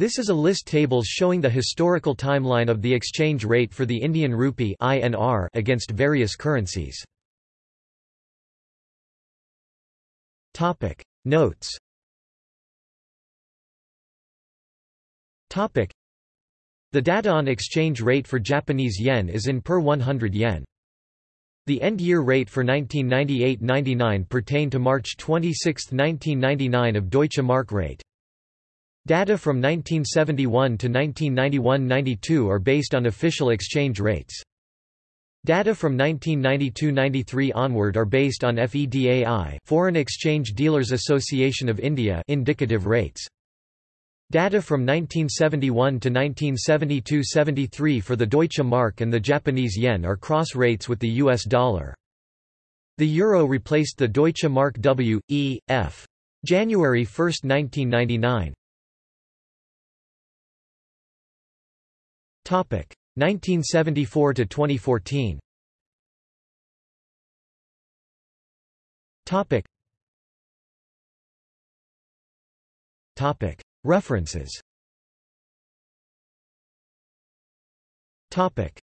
This is a list tables showing the historical timeline of the exchange rate for the Indian rupee (INR) against various currencies. Topic Notes. Topic The data on exchange rate for Japanese yen is in per 100 yen. The end-year rate for 1998–99 pertained to March 26, 1999 of Deutsche Mark rate. Data from 1971 to 1991–92 are based on official exchange rates. Data from 1992–93 onward are based on FEDAI Foreign Exchange Dealers Association of India indicative rates. Data from 1971 to 1972–73 for the Deutsche Mark and the Japanese yen are cross rates with the US dollar. The euro replaced the Deutsche Mark W. E. F. January 1, 1999. 1974 to 2014. Topic. Topic. References. Topic.